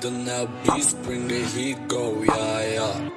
The now beast bring the heat go, yeah, yeah.